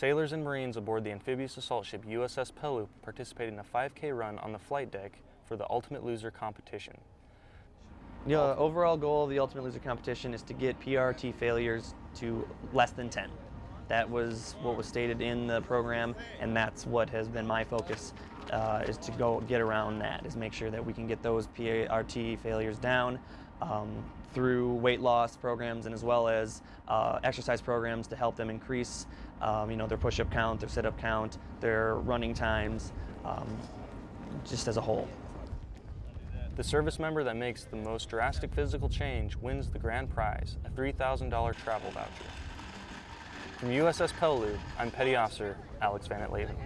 Sailors and Marines aboard the amphibious assault ship USS Peleliu participated in a 5K run on the flight deck for the Ultimate Loser competition. The overall goal of the Ultimate Loser competition is to get PRT failures to less than 10. That was what was stated in the program, and that's what has been my focus, uh, is to go get around that, is make sure that we can get those PRT failures down um, through weight loss programs and as well as uh, exercise programs to help them increase, um, you know, their push-up count, their sit-up count, their running times, um, just as a whole. The service member that makes the most drastic physical change wins the grand prize, a $3,000 travel voucher. From USS Peleliu, I'm Petty Officer Alex Van Leyden.